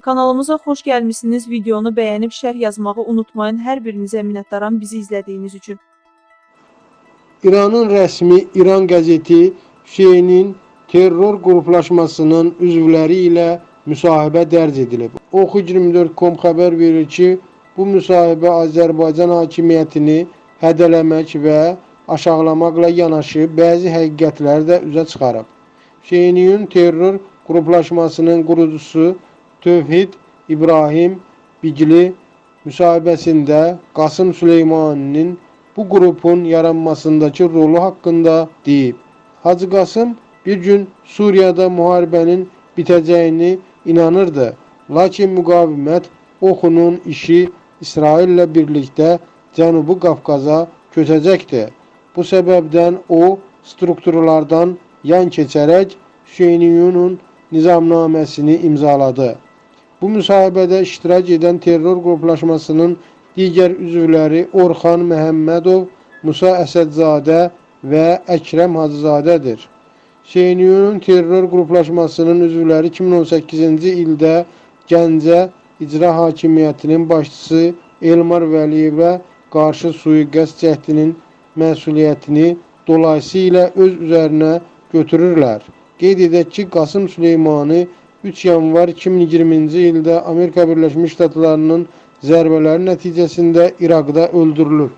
Kanalımıza xoş gəlmisiniz. Videonu bəyənib şərh yazmağı unutmayın. Hər birinizə minnətdaram bizi izlədiyiniz üçün. İranın rəsmi İran qəzeti Hüseynin terror qruplaşmasının üzvləri ilə müsahibə dərc edilib. Oxu24.com xəbər verir ki, bu müsahibə Azərbaycan hakimiyyətini hədələmək və aşağılamaqla yanaşı bəzi həqiqətləri də üzə çıxarıb. Hüseyniyun terror qruplaşmasının qurucusu Tövhid İbrahim Bigli müsahibəsində Qasım Süleymaninin bu qrupun yaranmasındakı rolu haqqında deyib. Hacı Qasım bir gün Suriyada müharibənin bitəcəyini inanırdı. Lakin müqavimət oxunun işi İsraillə birlikdə Cənubi Qafqaza köçəcəkdi. Bu səbəbdən o strukturlardan yan keçərək Hüseyniyunun nizamnaməsini imzaladı. Bu müsahibədə iştirak edən terror qruplaşmasının digər üzvləri Orxan Məhəmmədov, Musa Əsədzadə və Əkrəm Hacızadədir. Hüseyniyunun terror qruplaşmasının üzvləri 2018-ci ildə Gəncə İcra Hakimiyyətinin başçısı Elmar Vəliyevə qarşı sui-qəsd cəhdinin məsuliyyətini dolayısıyla öz üzərinə götürürlər. Qeyd edək ki, Qasım Süleymanı 3 yanvar 2020-ci ildə Amerika Birləşmiş Ştatlarının zərbələri nəticəsində İraqda öldürülüb.